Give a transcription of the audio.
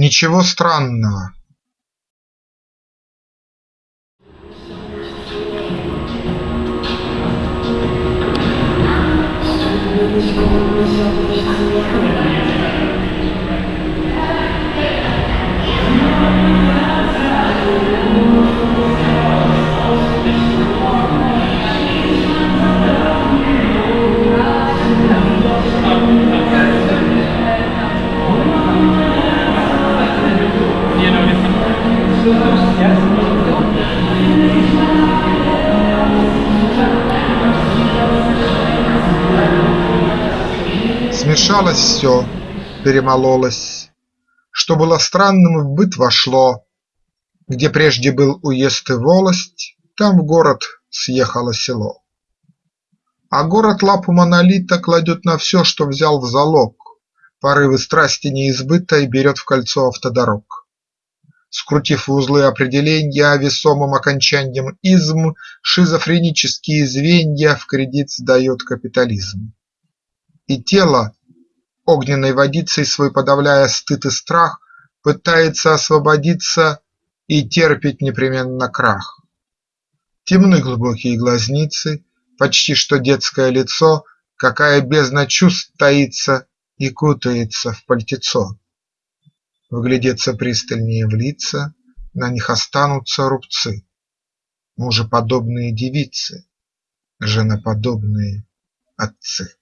Ничего странного. Смешалось все, перемололось, Что было странным, в быт вошло, Где прежде был уезд и волость, Там в город съехало село. А город лапу монолита Кладет на все, что взял в залог, Порывы страсти неизбытой Берет в кольцо автодорог. Скрутив в узлы определенья Весомым окончаньем изм, Шизофренические звенья В кредит сдает капитализм. И тело, огненной водицей Свой подавляя стыд и страх, Пытается освободиться И терпит непременно крах. Темны глубокие глазницы, Почти что детское лицо, Какая бездна чувств таится И кутается в пальтецо. Вглядеться пристальнее в лица, На них останутся рубцы. Мужеподобные девицы, Женоподобные отцы.